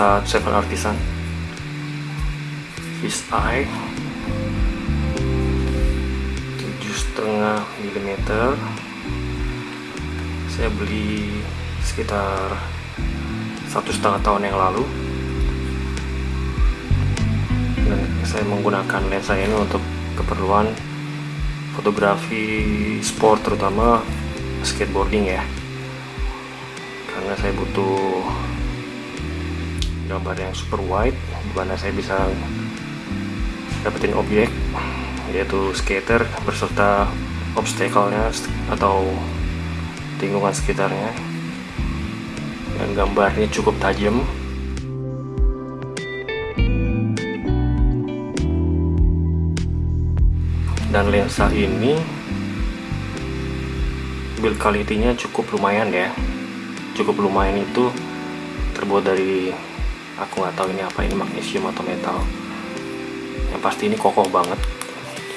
lensa Seven Artisan. Fish eye 7,5 mm saya beli sekitar satu setengah tahun yang lalu. Dan saya menggunakan lensa ini untuk keperluan fotografi sport terutama skateboarding ya. Karena saya butuh gambar yang super wide di mana saya bisa dapetin objek yaitu skater berserta obstacle-nya atau lingkungan sekitarnya. Dan gambarnya cukup tajam. Dan lensa ini build quality-nya cukup lumayan ya. Cukup lumayan itu terbuat dari aku nggak tahu ini apa ini magnesium atau metal. Yang pasti ini kokoh banget.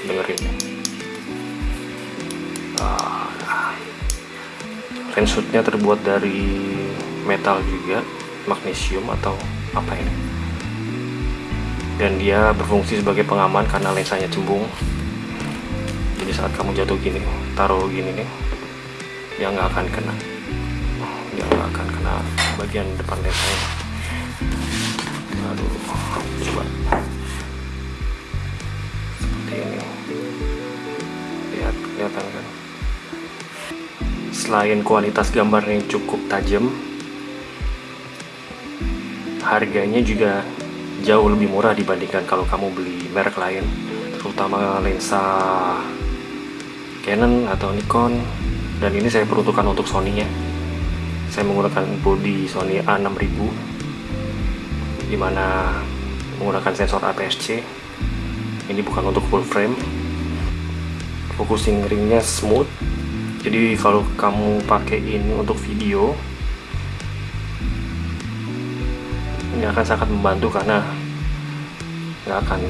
Dengerin. Uh, terbuat dari metal juga magnesium atau apa ini. Dan dia berfungsi sebagai pengaman karena lensanya cembung. Jadi saat kamu jatuh gini taruh gini nih dia nggak akan kena. Dia nggak akan kena bagian depan lensanya aduh. Coba. Seperti ini. Lihat kelihatan kan? Selain kualitas gambarnya cukup tajam harganya juga jauh lebih murah dibandingkan kalau kamu beli merek lain terutama lensa Canon atau Nikon. Dan ini saya peruntukkan untuk Sony nya saya menggunakan body Sony A6000 di mana menggunakan sensor APS-C ini bukan untuk full frame. Focusing ringnya smooth. Jadi kalau kamu pakai ini untuk video ini akan sangat membantu karena nggak akan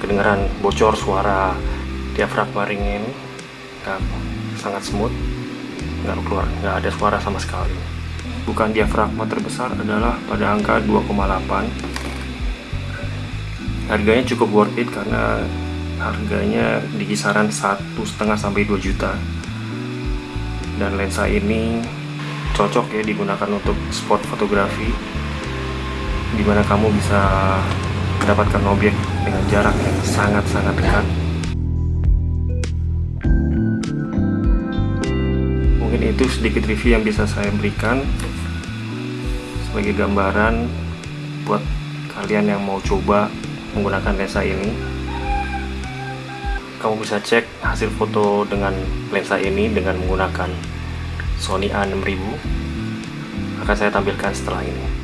kedengaran bocor suara diafragma ringnya ini. Nggak sangat smooth. Nggak keluar nggak ada suara sama sekali bukan diafragma terbesar adalah pada angka 2,8 harganya cukup worth it karena harganya di kisaran satu setengah sampai 2 juta. Dan lensa ini cocok ya digunakan untuk sport fotografi di mana kamu bisa mendapatkan objek dengan jarak yang sangat-sangat dekat. Mungkin itu sedikit review yang bisa saya berikan sebagai gambaran buat kalian yang mau coba menggunakan lensa ini. Kamu bisa cek hasil foto dengan lensa ini dengan menggunakan Sony A6000 akan saya tampilkan setelah ini